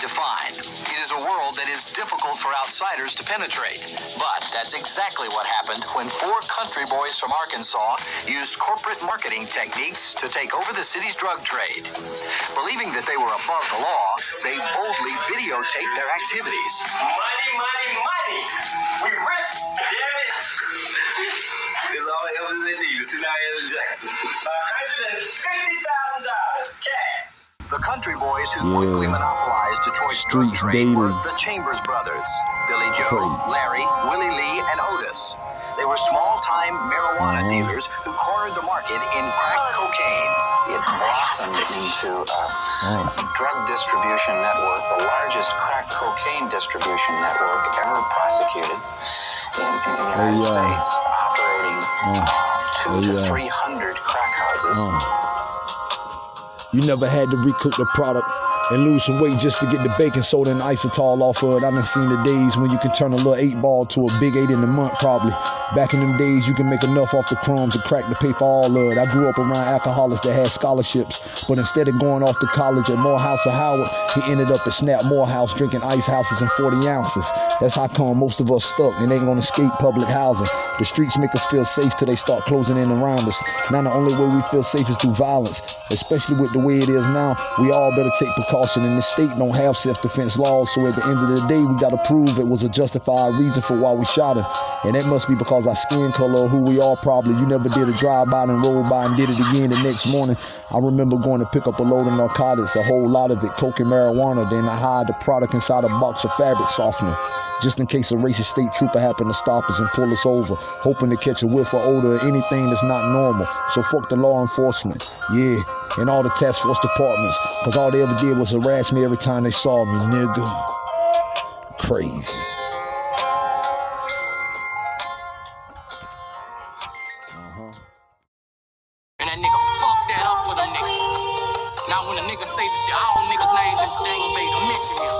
defined. It is a world that is difficult for outsiders to penetrate. But that's exactly what happened when four country boys from Arkansas used corporate marketing techniques to take over the city's drug trade. Believing that they were above the law, they boldly videotaped their activities. Money, money, money. We rich, damn it. It's all the evidence they need see now Jackson. $150,000 cash. The country boys who quickly monopolized Detroit's drug Streets trade were the Chambers brothers, Billy Joe, Crazy. Larry, Willie Lee, and Otis. They were small-time marijuana Uh-huh. dealers who cornered the market in crack cocaine. It blossomed into a, a drug distribution network, the largest crack cocaine distribution network ever prosecuted in, in the United Hey, uh, States, operating uh, two hey, to uh, three hundred crack houses. You never had to recook the product and lose some weight just to get the baking soda and isotol off of it. I done seen the days when you can turn a little eight ball to a big eight in a month, probably. Back in them days, you can make enough off the crumbs and crack to pay for all of it. I grew up around alcoholics that had scholarships, but instead of going off to college at Morehouse or Howard, he ended up at Snap Morehouse drinking ice houses and 40 ounces. That's how come most of us stuck and ain't gonna escape public housing. The streets make us feel safe till they start closing in around us. Now the only way we feel safe is through violence, especially with the way it is now. We all better take precaution, and the state don't have self-defense laws. So at the end of the day, we gotta prove it was a justified reason for why we shot him, and that must be because our skin color who we are. Probably you never did a drive-by and roll by and did it again the next morning. I remember going to pick up a load of narcotics, a whole lot of it, coke and marijuana. Then I hide the product inside a box of fabric softener just in case a racist state trooper happened to stop us and pull us over, hoping to catch a whiff or odor or anything that's not normal. So fuck the law enforcement, yeah, and all the task force departments, cause all they ever did was harass me every time they saw me, nigga. Crazy. Say all niggas' names and they ain't gonna mention him.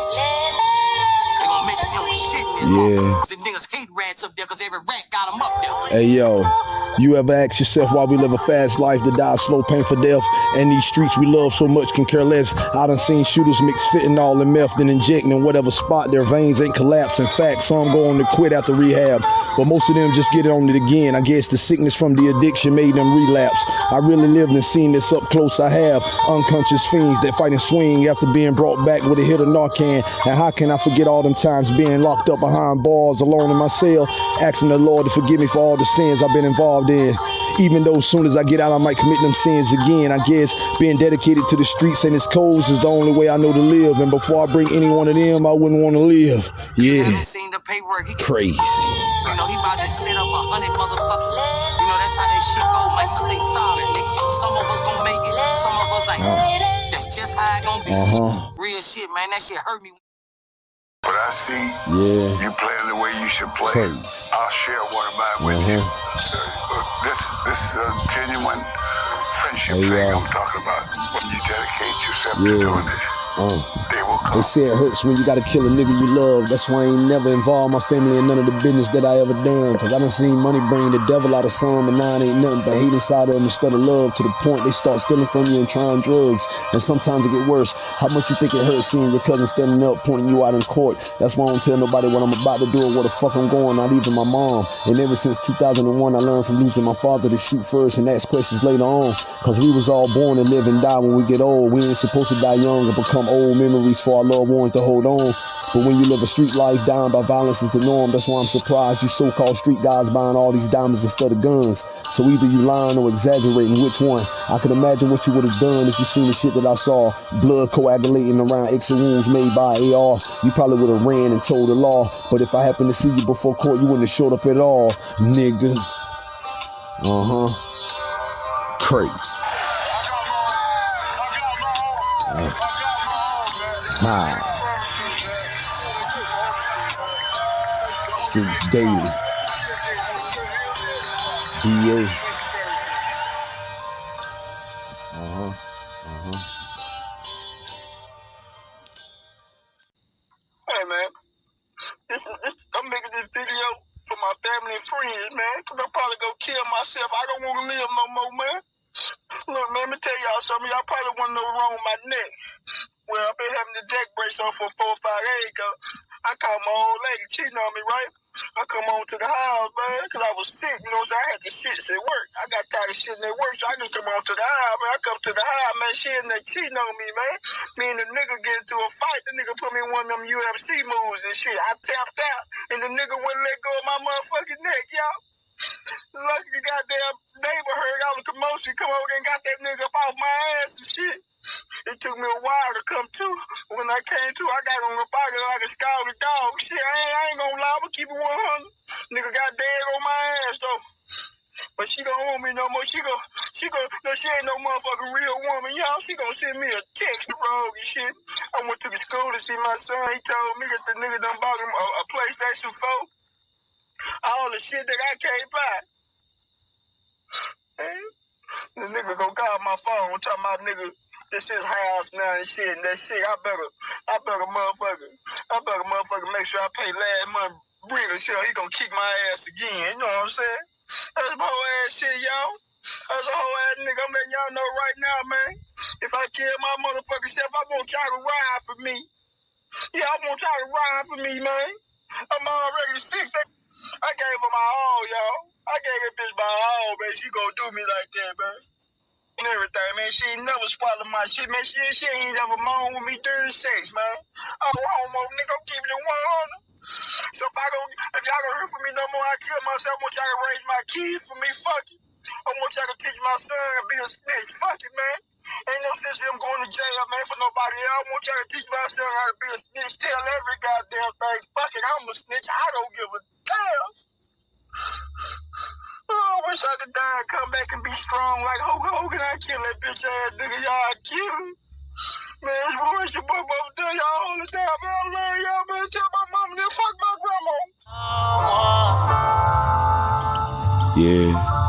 They gonna mention him with shit in Yeah. The niggas hate rats up there cause every rat Hey yo, you ever ask yourself why we live a fast life to die slow, painful death? And these streets we love so much can care less. I done seen shooters mix fentanyl and meth, then injecting in whatever spot their veins ain't collapse. In fact, some go on to quit after rehab. But most of them just get it on it again. I guess the sickness from the addiction made them relapse. I really lived and seen this up close. I have unconscious fiends that fight and swing after being brought back with a hit of Narcan. And how can I forget all them times being locked up behind bars alone in my cell, asking the Lord to forgive me for all the sins I've been involved in. Even though as soon as I get out, I might commit them sins again. I guess being dedicated to the streets and its codes is the only way I know to live. And before I bring any one of them, I wouldn't want to live. Yeah, haven't seen the paperwork. He, crazy. you know, he about to set up a hundred motherfuckers. You know, that's how that shit go, man. You stay solid, nigga. Some of us gonna make it, some of us ain't. That's just how it gonna be. Uh huh. Real shit, man. That shit hurt me. But I see Yeah, you playing the way you should play. I'll share one of mine with you. Uh, this this is a genuine friendship Hey, thing uh, I'm talking about. When you dedicate yourself to Yeah. doing it, They will They say it hurts when you gotta kill a nigga you love. That's why I ain't never involved my family in none of the business that I ever done. Cause I done seen money bring the devil out of some, and now it ain't nothing but hate inside of them instead of love to the point they start stealing from you and trying drugs. And sometimes it get worse. How much you think it hurts seeing your cousin standing up pointing you out in court? That's why I don't tell nobody what I'm about to do or where the fuck I'm going, not even my mom. And ever since 2001, I learned from losing my father to shoot first and ask questions later on. Cause we was all born to live and die when we get old. We ain't supposed to die young and become old memories for our loved ones to hold on. But when you live a street life, dying by violence is the norm. That's why I'm surprised you so-called street guys buying all these diamonds instead of guns. So either you lying or exaggerating. Which one? I can imagine what you would have done if you seen the shit that I saw. Blood coagulating around exit wounds made by AR. You probably would have ran and told the law. But if I happened to see you before court, you wouldn't have showed up at all, nigga. Uh huh. Crazy. Nah. Streets daily. DA. Uh huh. Uh huh. Hey man, I'm making this video for my family and friends, man. Cause I'm probably gonna kill myself. I don't want to live no more, man. Look, man, let me tell y'all something. Y'all probably want to know wrong with my neck. Well, I've been having the deck brace on for four or five days. I called my old lady cheating on me, right? I come on to the house, man, because I was sick, you know, so I had to sit at work. I got tired of sitting at work, so I just come home to the house, man. I come to the house, man, she in there cheating on me, man. Me and the nigga get into a fight. The nigga put me in one of them UFC moves and shit. I tapped out, and the nigga wouldn't let go of my motherfucking neck, y'all. Lucky goddamn neighbor heard all the commotion, come over and got that nigga up off my ass and shit. It took me a while to come to. When I came to, I got on the body like a scalded dog. Shit, I ain't, I ain't gonna lie, gonna keep it 100. Nigga got dead on my ass though. But she don't want me no more. She go, she go, no, she ain't no motherfucking real woman, y'all. She gonna send me a text wrong and shit. I went to the school to see my son. He told me that the nigga done bought him a, a PlayStation 4. All the shit that I can't buy. The nigga gonna call my phone talking about nigga this is house now and shit and that shit. I better, I better motherfucker, I better motherfucker make sure I pay last month rent or shit. He gonna kick my ass again. You know what I'm saying? That's my whole ass shit, y'all. That's a whole ass nigga. I'm letting y'all know right now, man. If I kill my motherfucking self, I want y'all to ride for me. Yeah, I want y'all to ride for me, man. I'm already sick. I gave her my all, y'all. I gave that bitch my all, man. She gonna do me like that, man and everything, man. She ain't never swallowed my shit, man. She, she ain't never moaned with me during sex, man. I'm a homo, nigga. I'm keeping it 100. So if I don't, if y'all don't hear from me no more, I kill myself. I want y'all to raise my kids for me. Fuck it. I want y'all to teach my son to be a snitch. Fuck it, man. Ain't no sense in him going to jail, man, for nobody else. I want y'all to teach my son how to be a snitch. Tell every goddamn thing. Fuck it, I'm a snitch. I don't give a damn. Oh, I wish I could die and come back and be strong like Hogan Hogan. I kill that bitch ass nigga. Y'all kill him. Man, it's boy, your boy, y'all all the time. Man, I love y'all, man. Tell my mama to fuck my grandma. Yeah.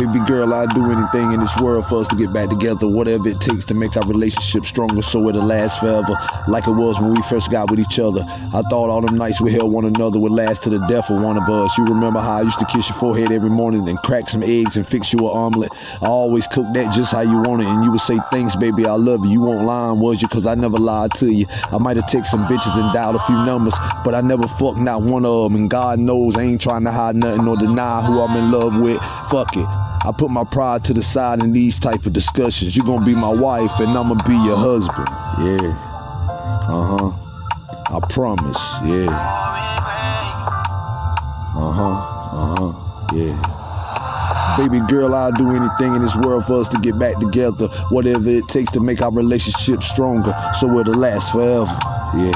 Baby girl, I'd do anything in this world for us to get back together. Whatever it takes to make our relationship stronger so it'll last forever. Like it was when we first got with each other. I thought all them nights we held one another would last to the death of one of us. You remember how I used to kiss your forehead every morning and crack some eggs and fix you an omelet. I always cooked that just how you want it. And you would say, thanks, baby, I love you. You won't lie, was you? Cause I never lied to you. I might have texted some bitches and dialed a few numbers, but I never fucked not one of them. And God knows I ain't trying to hide nothing or deny who I'm in love with. Fuck it. I put my pride to the side in these type of discussions. You're gonna be my wife and I'ma be your husband. Yeah. Uh-huh. I promise. Yeah. Uh-huh. Uh-huh. Yeah. Baby girl, I'll do anything in this world for us to get back together. Whatever it takes to make our relationship stronger so it'll last forever. Yeah.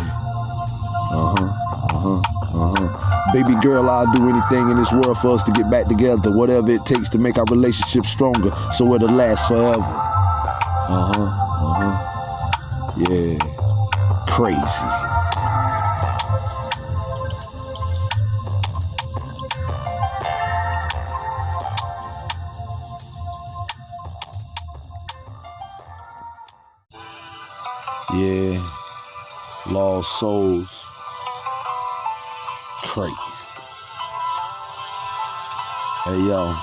Uh-huh. Uh-huh. Uh-huh. Baby girl, I'll do anything in this world for us to get back together. Whatever it takes to make our relationship stronger so it'll last forever. Uh-huh. Uh-huh. Yeah. Crazy. Yeah. Lost souls. Crazy. Hey yo.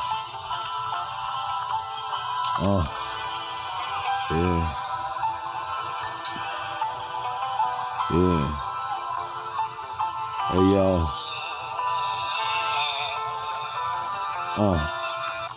Uh. Yeah. Yeah. Hey yo. Uh.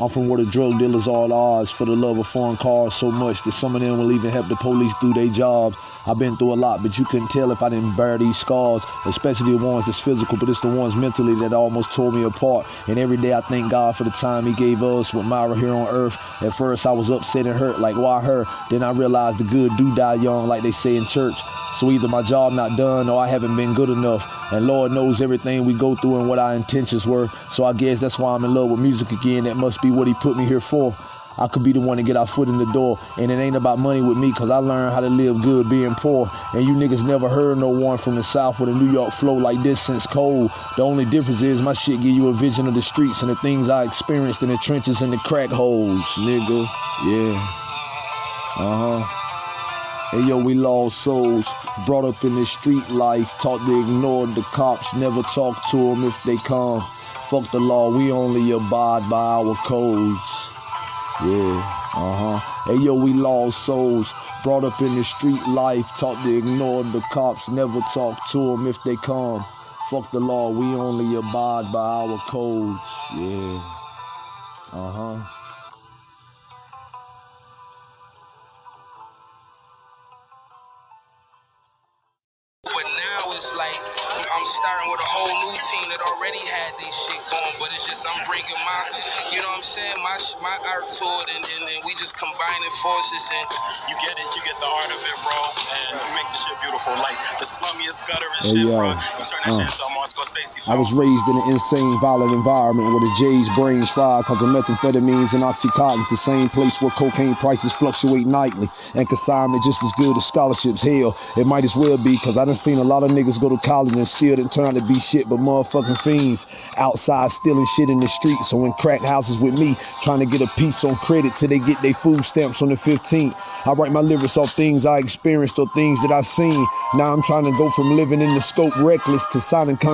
I'm from where the drug dealers are at odds for the love of foreign cars so much that some of them will even help the police do their jobs. I've been through a lot, but you couldn't tell if I didn't bear these scars, especially the ones that's physical, but it's the ones mentally that almost tore me apart. And every day I thank God for the time He gave us with Myra here on earth. At first I was upset and hurt, like why her? Then I realized the good do die young, like they say in church. So either my job not done or I haven't been good enough. And Lord knows everything we go through and what our intentions were. So I guess that's why I'm in love with music again. That must be what he put me here for. I could be the one to get our foot in the door. And it ain't about money with me because I learned how to live good being poor. And you niggas never heard no one from the South with a New York flow like this since cold. The only difference is my shit give you a vision of the streets and the things I experienced in the trenches and the crack holes, nigga. Yeah. Uh-huh. Hey yo, we lost souls, brought up in the street life, taught to ignore the cops, never talk to them if they come. Fuck the law, we only abide by our codes. Yeah, uh huh. Hey yo, we lost souls, brought up in the street life, taught to ignore the cops, never talk to them if they come. Fuck the law, we only abide by our codes. Yeah, uh huh. My art to it, and, and, and we just combining forces and You get it, you get the art of it, bro, and you make the shit beautiful. Like the slummiest gutterest Hey, shit, yo, bro. You turn that uh, shit into a Martin Scorsese I was raised in an insane, violent environment where the J's brains fried cause of methamphetamines and oxycontin, the same place where cocaine prices fluctuate nightly and consignment just as good as scholarships. Hell, it might as well be cause I done seen a lot of niggas go to college and still didn't turn out to be shit but motherfucking fiends outside stealing shit in the streets or in crack houses with me trying to get a piece on credit till they get their food stamps on the 15th. I write my lyrics off things I experienced or things that I seen. Now I'm trying to go from living in the scope reckless to signing contracts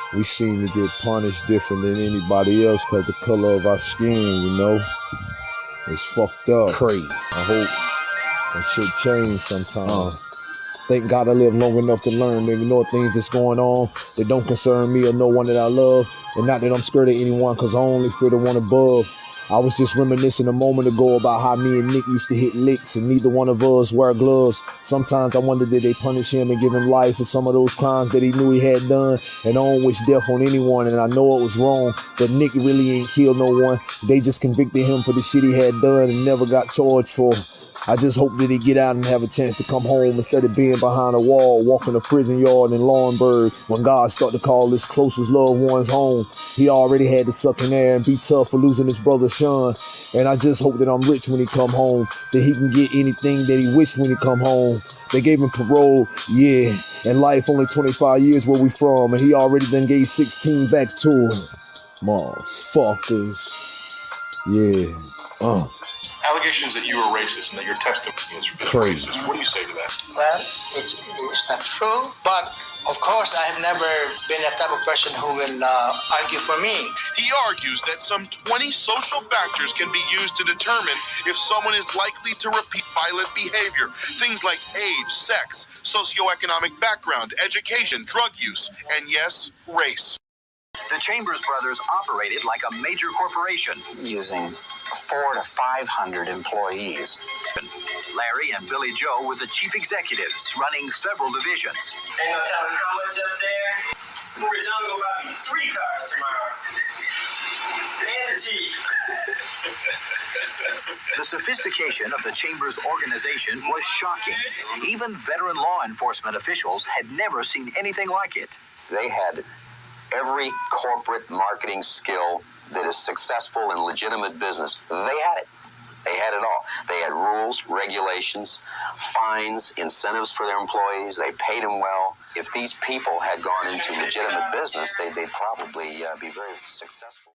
we seem to get punished different than anybody else because the color of our skin, you know? It's fucked up. Crazy. I hope that shit change sometime. Uh-huh. Thank God I live long enough to learn to ignore things that's going on that don't concern me or no one that I love. And not that I'm scared of anyone because I only fear the one above. I was just reminiscing a moment ago about how me and Nick used to hit licks and neither one of us wear gloves. Sometimes I wonder did they punish him and give him life for some of those crimes that he knew he had done. And I don't wish death on anyone and I know it was wrong, but Nick really ain't killed no one. They just convicted him for the shit he had done and never got charged for. I just hope that he get out and have a chance to come home instead of being behind a wall, walking a prison yard in Laurinburg when God start to call his closest loved ones home. He already had to suck in there and be tough for losing his brother Sean. And I just hope that I'm rich when he come home, that he can get anything that he wish when he come home. They gave him parole, yeah, and life only 25 years where we from, and he already done gave 16 back to him. Motherfuckers. Yeah. Uh, Allegations that you were racist and that your testimony is Crazy. racist. What do you say to that? Well, it's, it's not true, but of course, I have never been that type of person who will uh, argue for me. He argues that some 20 social factors can be used to determine if someone is likely to repeat violent behavior. Things like age, sex, socioeconomic background, education, drug use, and yes, race. The Chambers brothers operated like a major corporation. using four to 500 employees. Larry and Billy Joe were the chief executives, running several divisions. Ain't no telling how much up there. For his uncle, buy me three cars tomorrow. And a Jeep. The sophistication of the Chambers organization was shocking. Even veteran law enforcement officials had never seen anything like it. They had every corporate marketing skill that is successful in legitimate business. They had it. They had it all. They had rules, regulations, fines, incentives for their employees. They paid them well. If these people had gone into legitimate business, they, they'd probably uh, be very successful.